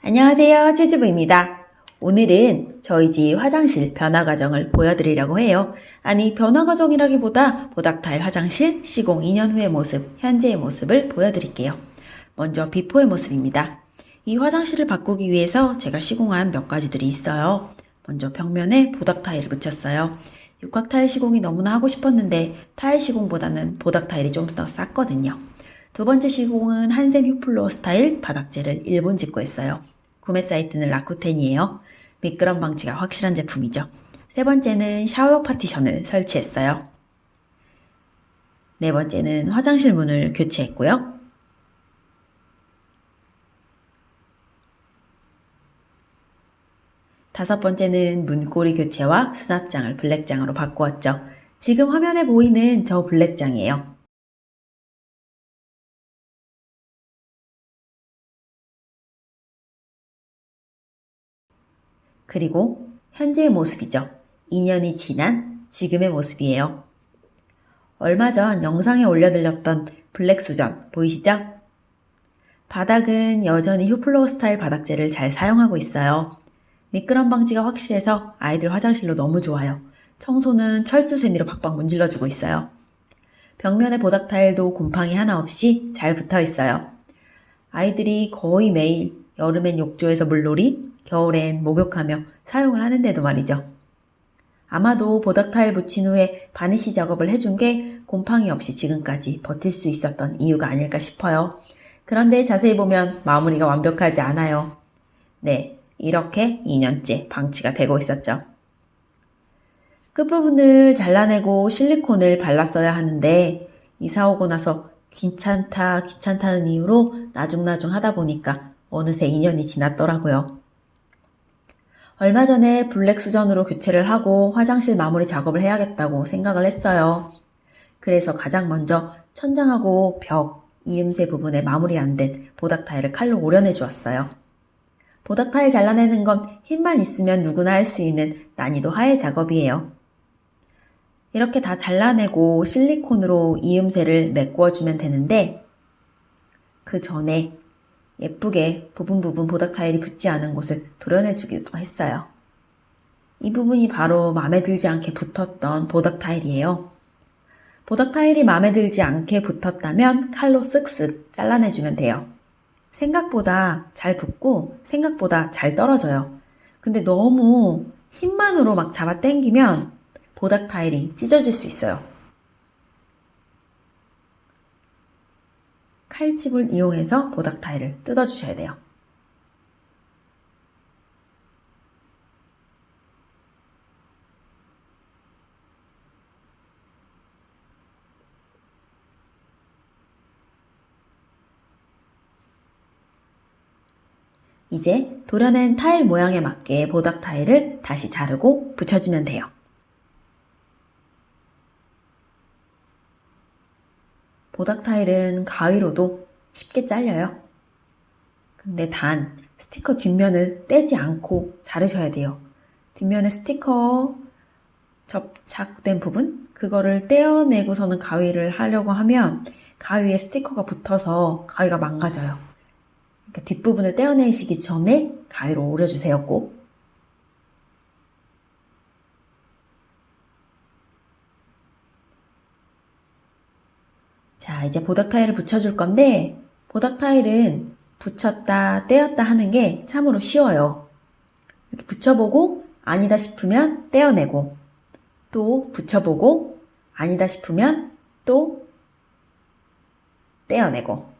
안녕하세요. 최주부입니다. 오늘은 저희 집 화장실 변화 과정을 보여드리려고 해요. 아니, 변화 과정이라기보다 보닥타일 화장실 시공 2년 후의 모습, 현재의 모습을 보여드릴게요. 먼저 비포의 모습입니다. 이 화장실을 바꾸기 위해서 제가 시공한 몇 가지들이 있어요. 먼저 벽면에 보닥 타일을 붙였어요. 육각 타일 시공이 너무나 하고 싶었는데 타일 시공보다는 보닥 타일이 좀 더 쌌거든요. 두 번째 시공은 한샘 휴플로 스타일 바닥재를 일본 직구 했어요. 구매 사이트는 라쿠텐이에요. 미끄럼 방지가 확실한 제품이죠. 세 번째는 샤워 파티션을 설치했어요. 네 번째는 화장실 문을 교체했고요. 다섯 번째는 문고리 교체와 수납장을 블랙장으로 바꾸었죠. 지금 화면에 보이는 저 블랙장이에요. 그리고 현재의 모습이죠. 2년이 지난 지금의 모습이에요. 얼마 전 영상에 올려드렸던 블랙 수전 보이시죠? 바닥은 여전히 휴플로우 스타일 바닥재를 잘 사용하고 있어요. 미끄럼 방지가 확실해서 아이들 화장실로 너무 좋아요. 청소는 철수 세미로 박박 문질러주고 있어요. 벽면에 보닥 타일도 곰팡이 하나 없이 잘 붙어 있어요. 아이들이 거의 매일 여름엔 욕조에서 물놀이, 겨울엔 목욕하며 사용을 하는데도 말이죠. 아마도 보닥 타일 붙인 후에 바니쉬 작업을 해준 게 곰팡이 없이 지금까지 버틸 수 있었던 이유가 아닐까 싶어요. 그런데 자세히 보면 마무리가 완벽하지 않아요. 네, 이렇게 2년째 방치가 되고 있었죠. 끝부분을 잘라내고 실리콘을 발랐어야 하는데 이사 오고 나서 귀찮다 귀찮다는 이유로 나중나중 하다 보니까 어느새 2년이 지났더라고요. 얼마 전에 블랙 수전으로 교체를 하고 화장실 마무리 작업을 해야겠다고 생각을 했어요. 그래서 가장 먼저 천장하고 벽, 이음새 부분에 마무리 안 된 보닥 타일을 칼로 오려내 주었어요. 보닥 타일 잘라내는 건 힘만 있으면 누구나 할 수 있는 난이도 하의 작업이에요. 이렇게 다 잘라내고 실리콘으로 이음새를 메꾸어 주면 되는데 그 전에 예쁘게 부분 부분 보닥 타일이 붙지 않은 곳을 도려내주기도 했어요. 이 부분이 바로 마음에 들지 않게 붙었던 보닥 타일이에요. 보닥 타일이 마음에 들지 않게 붙었다면 칼로 쓱쓱 잘라내주면 돼요. 생각보다 잘 붙고 생각보다 잘 떨어져요. 근데 너무 힘만으로 막 잡아 당기면 보닥 타일이 찢어질 수 있어요. 칼집을 이용해서 보닥 타일을 뜯어주셔야 돼요. 이제 도려낸 타일 모양에 맞게 보닥 타일을 다시 자르고 붙여주면 돼요. 보닥 타일은 가위로도 쉽게 잘려요. 근데 단 스티커 뒷면을 떼지 않고 자르셔야 돼요. 뒷면에 스티커 접착된 부분 그거를 떼어내고서는 가위를 하려고 하면 가위에 스티커가 붙어서 가위가 망가져요. 그러니까 뒷부분을 떼어내시기 전에 가위로 오려주세요 꼭. 자, 이제 보닥 타일을 붙여줄 건데, 보닥 타일은 붙였다, 떼었다 하는 게 참으로 쉬워요. 이렇게 붙여보고 아니다 싶으면 떼어내고, 또 붙여보고 아니다 싶으면 또 떼어내고.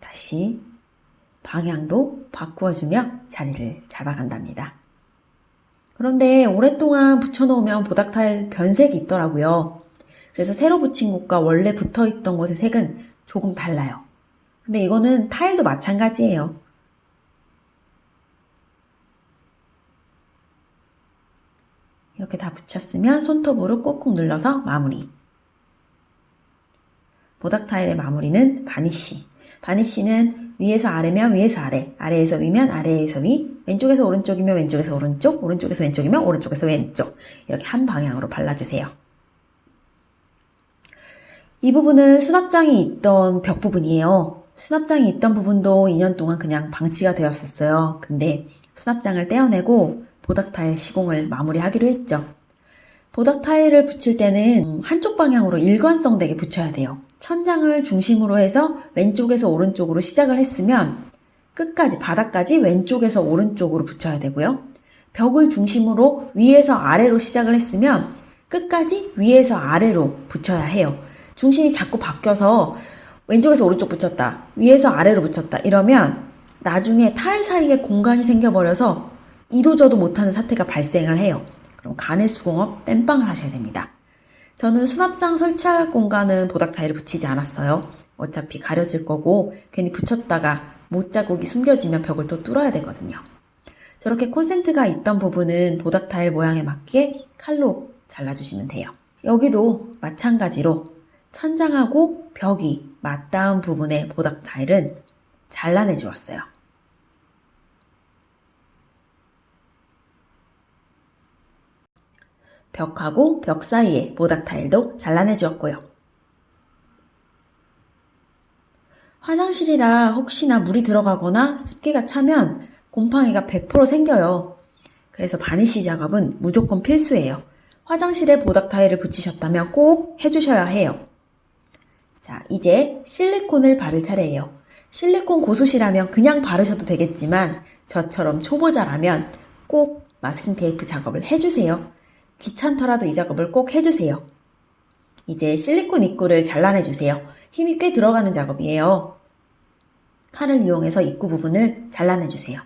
다시 방향도 바꾸어주며 자리를 잡아간답니다. 그런데 오랫동안 붙여놓으면 보닥타일 변색이 있더라고요. 그래서 새로 붙인 곳과 원래 붙어있던 곳의 색은 조금 달라요. 근데 이거는 타일도 마찬가지예요. 이렇게 다 붙였으면 손톱으로 꾹꾹 눌러서 마무리. 보닥 타일의 마무리는 바니쉬. 바니쉬는 위에서 아래면 위에서 아래, 아래에서 위면 아래에서 위, 왼쪽에서 오른쪽이면 왼쪽에서 오른쪽, 오른쪽에서 왼쪽이면 오른쪽에서 왼쪽 이렇게 한 방향으로 발라주세요. 이 부분은 수납장이 있던 벽 부분이에요. 수납장이 있던 부분도 2년 동안 그냥 방치가 되었었어요. 근데 수납장을 떼어내고 보닥 타일 시공을 마무리하기로 했죠. 보닥 타일을 붙일 때는 한쪽 방향으로 일관성 되게 붙여야 돼요. 천장을 중심으로 해서 왼쪽에서 오른쪽으로 시작을 했으면 끝까지 바닥까지 왼쪽에서 오른쪽으로 붙여야 되고요. 벽을 중심으로 위에서 아래로 시작을 했으면 끝까지 위에서 아래로 붙여야 해요. 중심이 자꾸 바뀌어서 왼쪽에서 오른쪽 붙였다. 위에서 아래로 붙였다. 이러면 나중에 타일 사이에 공간이 생겨버려서 이도저도 못하는 사태가 발생을 해요. 그럼 간의 수공업 땜빵을 하셔야 됩니다. 저는 수납장 설치할 공간은 보닥 타일을 붙이지 않았어요. 어차피 가려질 거고 괜히 붙였다가 못 자국이 숨겨지면 벽을 또 뚫어야 되거든요. 저렇게 콘센트가 있던 부분은 보닥 타일 모양에 맞게 칼로 잘라주시면 돼요. 여기도 마찬가지로 천장하고 벽이 맞닿은 부분의 보닥 타일은 잘라내 주었어요. 벽하고 벽 사이에 보닥 타일도 잘라내 주었고요. 화장실이라 혹시나 물이 들어가거나 습기가 차면 곰팡이가 100% 생겨요. 그래서 바니쉬 작업은 무조건 필수예요. 화장실에 보닥 타일을 붙이셨다면 꼭 해주셔야 해요. 자, 이제 실리콘을 바를 차례예요. 실리콘 고수시라면 그냥 바르셔도 되겠지만 저처럼 초보자라면 꼭 마스킹 테이프 작업을 해주세요. 귀찮더라도 이 작업을 꼭 해주세요. 이제 실리콘 입구를 잘라내주세요. 힘이 꽤 들어가는 작업이에요. 칼을 이용해서 입구 부분을 잘라내주세요.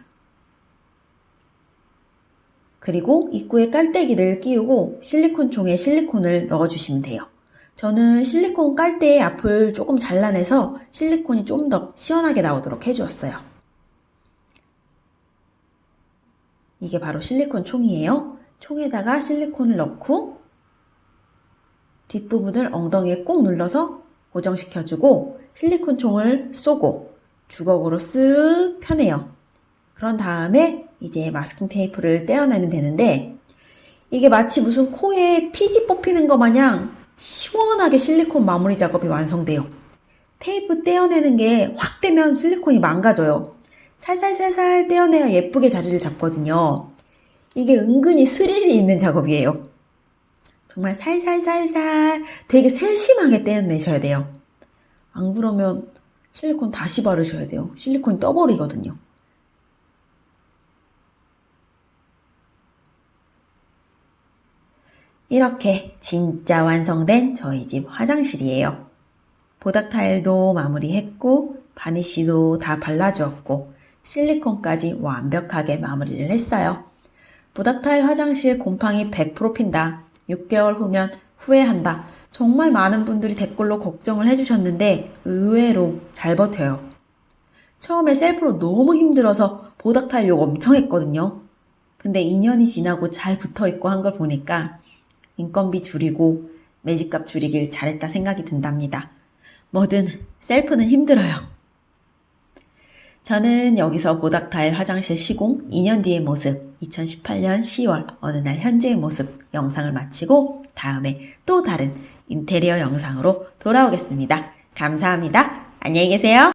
그리고 입구에 깔때기를 끼우고 실리콘 총에 실리콘을 넣어주시면 돼요. 저는 실리콘 깔때의 앞을 조금 잘라내서 실리콘이 좀 더 시원하게 나오도록 해주었어요. 이게 바로 실리콘 총이에요. 총에다가 실리콘을 넣고 뒷부분을 엉덩이에 꾹 눌러서 고정시켜주고 실리콘 총을 쏘고 주걱으로 쓱 펴내요. 그런 다음에 이제 마스킹 테이프를 떼어내면 되는데 이게 마치 무슨 코에 피지 뽑히는 것 마냥 시원하게 실리콘 마무리 작업이 완성돼요. 테이프 떼어내는 게확 되면 실리콘이 망가져요. 살살살살 떼어내야 예쁘게 자리를 잡거든요. 이게 은근히 스릴이 있는 작업이에요. 정말 살살살살 되게 세심하게 떼어내셔야 돼요. 안 그러면 실리콘 다시 바르셔야 돼요. 실리콘이 떠버리거든요. 이렇게 진짜 완성된 저희 집 화장실이에요. 보닥 타일도 마무리했고 바니쉬도 다 발라주었고 실리콘까지 완벽하게 마무리를 했어요. 보닥 타일 화장실 곰팡이 100% 핀다. 6개월 후면 후회한다. 정말 많은 분들이 댓글로 걱정을 해주셨는데 의외로 잘 버텨요. 처음에 셀프로 너무 힘들어서 보닥 타일 욕 엄청 했거든요. 근데 2년이 지나고 잘 붙어 있고 한 걸 보니까 인건비 줄이고 매집값 줄이길 잘했다 생각이 든답니다. 뭐든 셀프는 힘들어요. 저는 여기서 보닥타일 화장실 시공 2년 뒤의 모습, 2018년 10월 어느 날 현재의 모습 영상을 마치고 다음에 또 다른 인테리어 영상으로 돌아오겠습니다. 감사합니다. 안녕히 계세요.